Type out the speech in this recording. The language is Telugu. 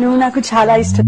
నువ్వు నాకు చాలా ఇష్టం.